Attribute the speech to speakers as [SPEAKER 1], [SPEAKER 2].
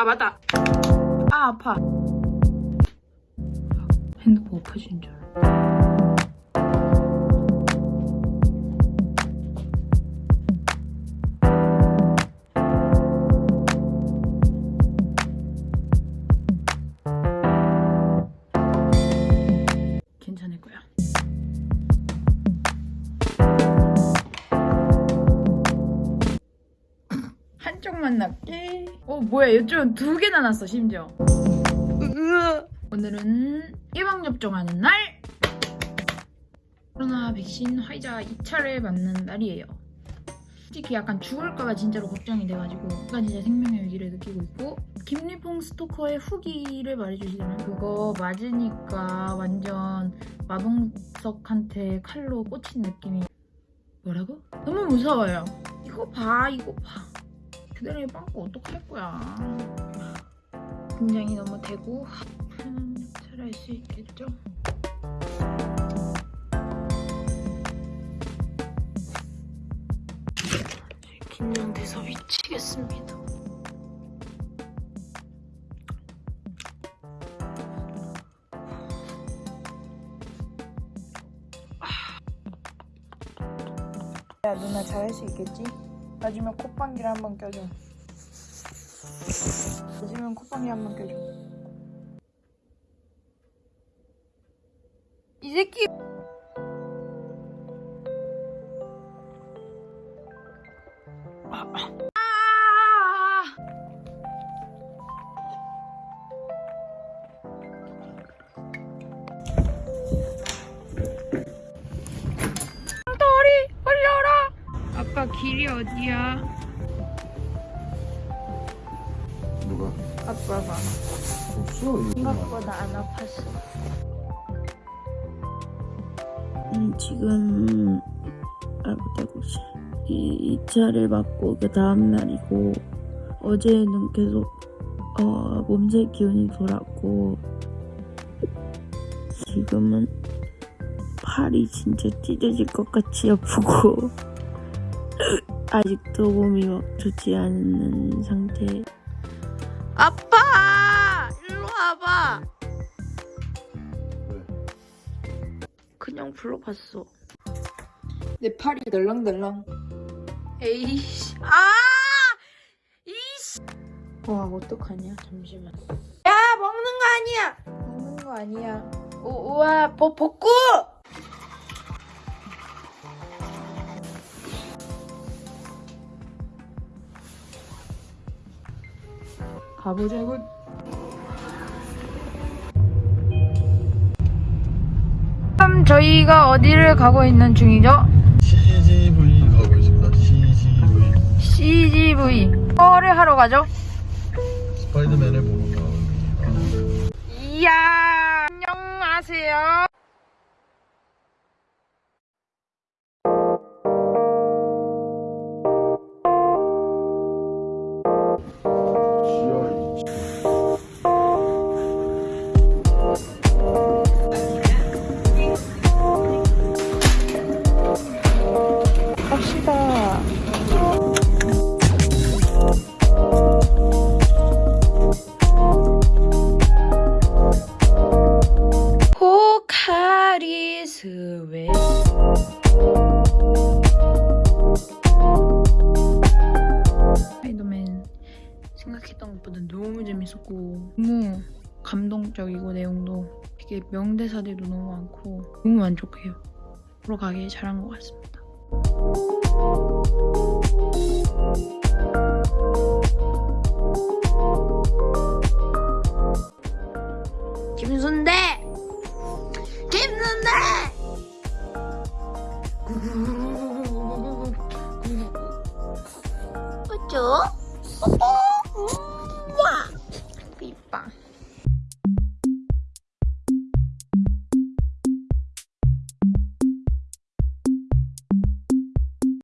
[SPEAKER 1] 아 맞다. 아 아파. 핸드폰 엎어진 줄 낫게 어 뭐야 이쪽은 두 개나 났어 심지어. 오늘은 예방접종하는 날! 코로나 백신 화이자 2차를 맞는 날이에요. 솔직히 약간 죽을까봐 진짜로 걱정이 돼가지고 약간 진짜 생명의 위기를 느끼고 있고 김리퐁 스토커의 후기를 말해주시면 그거 맞으니까 완전 마동석한테 칼로 꽂힌 느낌이. 뭐라고? 너무 무서워요. 이거 봐 이거 봐 그대로 빵꾸 어떡할 거야 굉장히 너무 대고 음, 잘할 수 있겠죠? 긴장돼서 미치겠습니다
[SPEAKER 2] 야 누나 잘할 수 있겠지? 맞으면 콧방귀를 한번 껴줘. 맞으면 콧방귀 한번 껴줘. 이 새끼
[SPEAKER 1] 길이 어디야?
[SPEAKER 3] 누가?
[SPEAKER 1] 아빠가.
[SPEAKER 3] 없어 이거.
[SPEAKER 1] 생각보다 안 아팠어.
[SPEAKER 4] 음, 지금 대구씨 이 2차를 맞고 그 다음 날이고 어제는 계속 어, 몸살 기운이 돌았고 지금은 팔이 진짜 찢어질 것 같이 아프고 아직도 몸이 막 좋지 않은 상태. 아빠! 일로 와봐! 그냥 불러봤어.
[SPEAKER 2] 내 팔이 덜렁덜렁.
[SPEAKER 1] 에이씨. 아! 이씨!
[SPEAKER 2] 와 어떡하냐 잠시만.
[SPEAKER 1] 야 먹는 거 아니야.
[SPEAKER 2] 먹는 거 아니야.
[SPEAKER 1] 우, 우와 복, 복구
[SPEAKER 2] 가보자군
[SPEAKER 1] 그럼 저희가 어디를 가고 있는 중이죠?
[SPEAKER 3] CGV 가고 있습니다 CGV
[SPEAKER 1] CGV 뭐를 하러 가죠?
[SPEAKER 3] 스파이더맨을
[SPEAKER 1] 감동적이고 내용도 되게 명대사들도 너무 많고 너무 만족해요. 보러 가길 잘한 것 같습니다